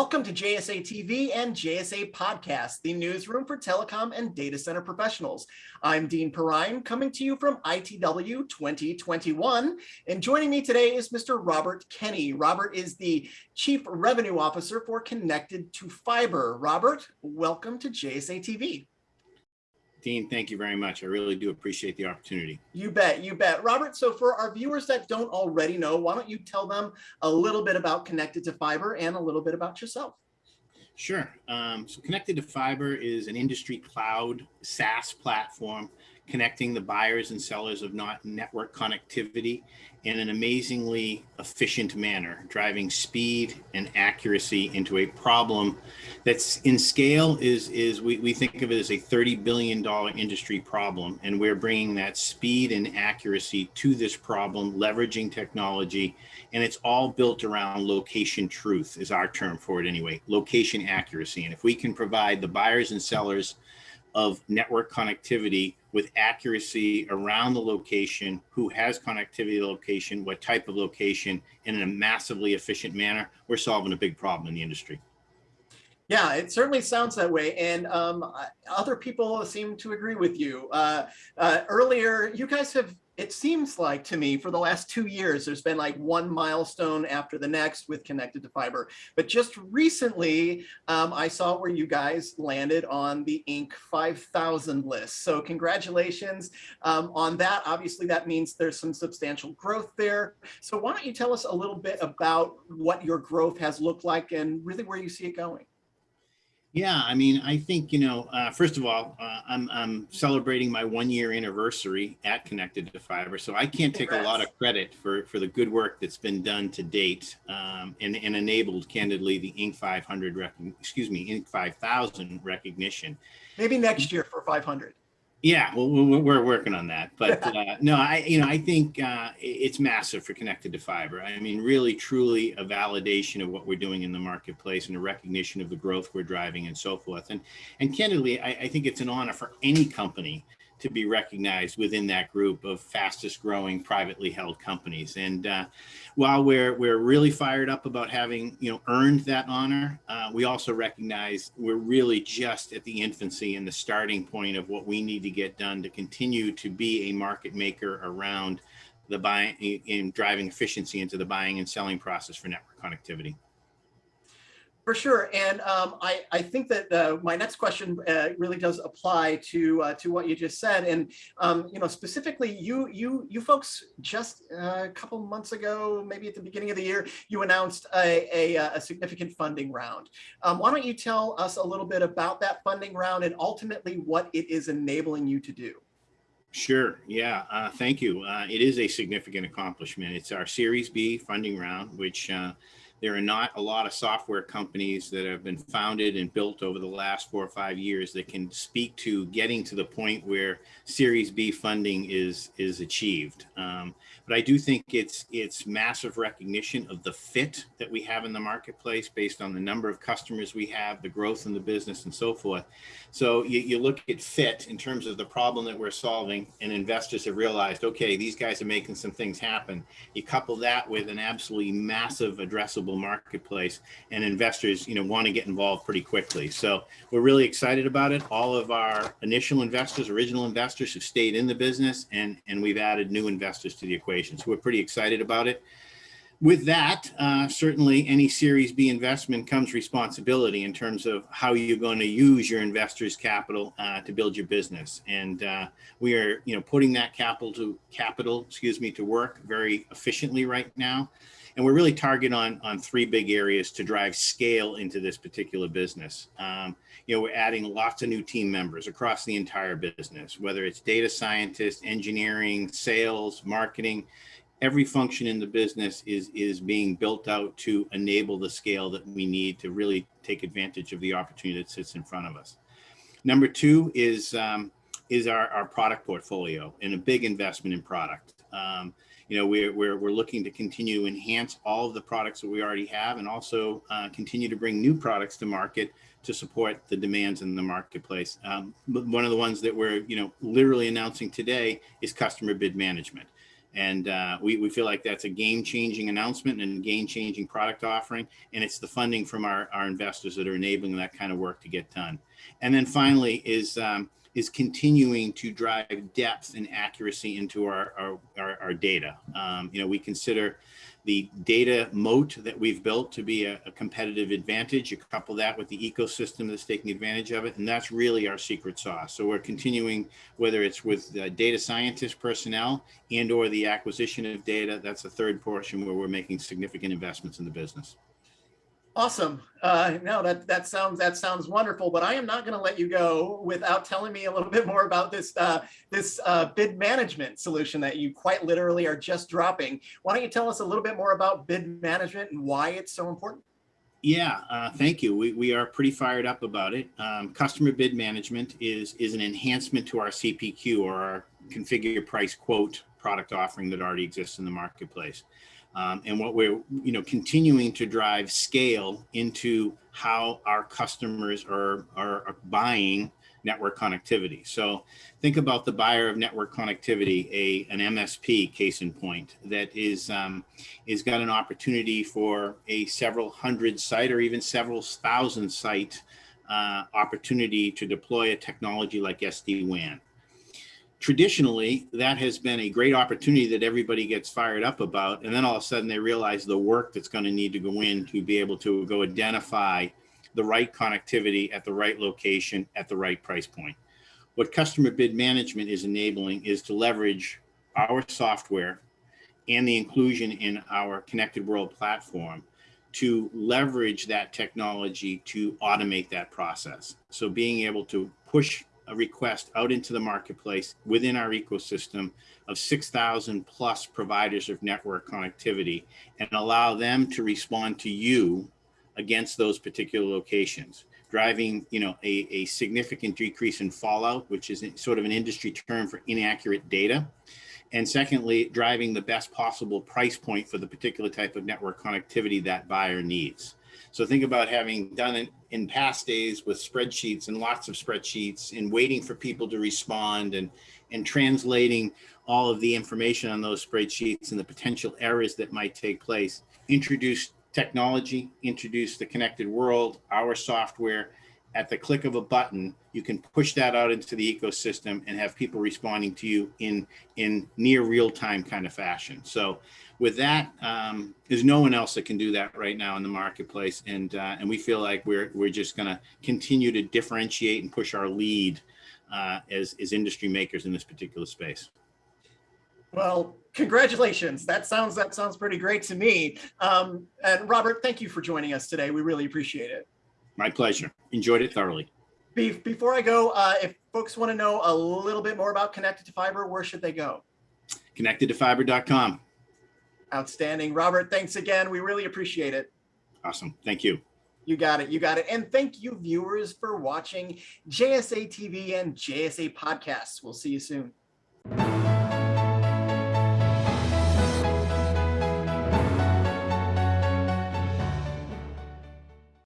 Welcome to JSA TV and JSA Podcast, the newsroom for telecom and data center professionals. I'm Dean Perrine, coming to you from ITW 2021. And joining me today is Mr. Robert Kenny. Robert is the Chief Revenue Officer for Connected2Fiber. Robert, welcome to JSA TV. Dean, thank you very much. I really do appreciate the opportunity. You bet, you bet. Robert, so for our viewers that don't already know, why don't you tell them a little bit about Connected2Fiber and a little bit about yourself? Sure. Um, so Connected2Fiber is an industry cloud SaaS platform connecting the buyers and sellers of not network connectivity in an amazingly efficient manner, driving speed and accuracy into a problem that's in scale is, is we, we think of it as a $30 billion industry problem. And we're bringing that speed and accuracy to this problem, leveraging technology. And it's all built around location truth is our term for it anyway, location accuracy. And if we can provide the buyers and sellers of network connectivity with accuracy around the location, who has connectivity to the location, what type of location, in a massively efficient manner, we're solving a big problem in the industry. Yeah, it certainly sounds that way. And um, other people seem to agree with you. Uh, uh, earlier, you guys have it seems like to me for the last two years, there's been like one milestone after the next with Connected2Fiber. But just recently, um, I saw where you guys landed on the Inc. 5000 list. So congratulations um, on that. Obviously, that means there's some substantial growth there. So why don't you tell us a little bit about what your growth has looked like and really where you see it going? Yeah, I mean, I think, you know, uh, first of all, uh, I'm, I'm celebrating my one year anniversary at Connected2Fiber. So I can't take Congrats. a lot of credit for, for the good work that's been done to date um, and, and enabled candidly the Inc. 500, excuse me, Inc. 5000 recognition. Maybe next year for 500. Yeah, well, we're working on that, but uh, no, I, you know, I think uh, it's massive for Connected2Fiber. I mean, really, truly a validation of what we're doing in the marketplace and a recognition of the growth we're driving and so forth. And and candidly, I, I think it's an honor for any company to be recognized within that group of fastest growing privately held companies. And uh, while we're, we're really fired up about having you know earned that honor, uh, we also recognize we're really just at the infancy and the starting point of what we need to get done to continue to be a market maker around the buying in driving efficiency into the buying and selling process for network connectivity. For sure, and um, I, I think that uh, my next question uh, really does apply to uh, to what you just said, and um, you know specifically, you you you folks just uh, a couple months ago, maybe at the beginning of the year, you announced a, a, uh, a significant funding round. Um, why don't you tell us a little bit about that funding round and ultimately what it is enabling you to do? Sure. Yeah. Uh, thank you. it is a significant accomplishment. It's our Series B funding round, which there are not a lot of software companies that have been founded and built over the last four or five years that can speak to getting to the point where Series B funding is is achieved. Um, but I do think it's it's massive recognition of the fit that we have in the marketplace based on the number of customers we have, the growth in the business, and so forth. So you, you look at fit in terms of the problem that we're solving, and investors have realized, okay, these guys are making some things happen. You couple that with an absolutely massive addressable marketplace and investors you know want to get involved pretty quickly. So we're really excited about it. All of our initial investors original investors have stayed in the business and and we've added new investors to the equation. So we're pretty excited about it with that, uh, certainly any Series B investment comes responsibility in terms of how you're going to use your investors' capital uh, to build your business. And uh, we are, you know, putting that capital to capital, excuse me, to work very efficiently right now. And we're really targeting on, on three big areas to drive scale into this particular business. Um, you know, we're adding lots of new team members across the entire business, whether it's data scientists, engineering, sales, marketing, every function in the business is, is being built out to enable the scale that we need to really take advantage of the opportunity that sits in front of us. Number two is, um, is our, our product portfolio and a big investment in product. Um, you know, we're, we're, we're looking to continue to enhance all of the products that we already have and also uh, continue to bring new products to market to support the demands in the marketplace. Um, one of the ones that we're, you know, literally announcing today is customer bid management. And uh, we, we feel like that's a game changing announcement and game changing product offering. And it's the funding from our, our investors that are enabling that kind of work to get done. And then finally is um, is continuing to drive depth and accuracy into our, our, our, our data. Um, you know, we consider the data moat that we've built to be a, a, competitive advantage. You couple that with the ecosystem that's taking advantage of it, and that's really our secret sauce. So we're continuing, whether it's with data scientist personnel and or the acquisition of data, that's a third portion where we're making significant investments in the business. Awesome. Uh, no, that that sounds that sounds wonderful. But I am not going to let you go without telling me a little bit more about this uh, this uh, bid management solution that you quite literally are just dropping. Why don't you tell us a little bit more about bid management and why it's so important? Yeah, uh, thank you. We, we are pretty fired up about it. Um, customer bid management is is an enhancement to our CPQ or our configure price quote product offering that already exists in the marketplace. Um, and what we're you know continuing to drive scale into how our customers are, are, buying network connectivity. So think about the buyer of network connectivity, a an MSP case in point that is um, is got an opportunity for a several hundred site or even several thousand site uh, opportunity to deploy a technology like SD-WAN traditionally that has been a great opportunity that everybody gets fired up about and then all of a sudden they realize the work that's going to need to go in to be able to go identify the right connectivity at the right location at the right price point. What customer bid management is enabling is to leverage our software and the inclusion in our connected world platform to leverage that technology to automate that process. So being able to push a request out into the marketplace within our ecosystem of 6,000 plus providers of network connectivity and allow them to respond to you against those particular locations driving you know a, a significant decrease in fallout which is sort of an industry term for inaccurate data. And secondly driving the best possible price point for the particular type of network connectivity that buyer needs so think about having done it in past days with spreadsheets and lots of spreadsheets and waiting for people to respond and, and translating all of the information on those spreadsheets and the potential errors that might take place. Introduce technology, introduce the connected world, our software, at the click of a button, you can push that out into the ecosystem and have people responding to you in in near real time kind of fashion. So with that, um, there's no one else that can do that right now in the marketplace. And uh, and we feel like we're we're just going to continue to differentiate and push our lead uh, as, as industry makers in this particular space. Well, congratulations. That sounds that sounds pretty great to me. Um, and Robert, thank you for joining us today. We really appreciate it. My pleasure. Enjoyed it thoroughly. before I go, uh, if folks want to know a little bit more about Connected2Fiber, where should they go? Connectedtofiber.com. Outstanding. Robert, thanks again. We really appreciate it. Awesome. Thank you. You got it. You got it. And thank you, viewers, for watching JSA TV and JSA podcasts. We'll see you soon.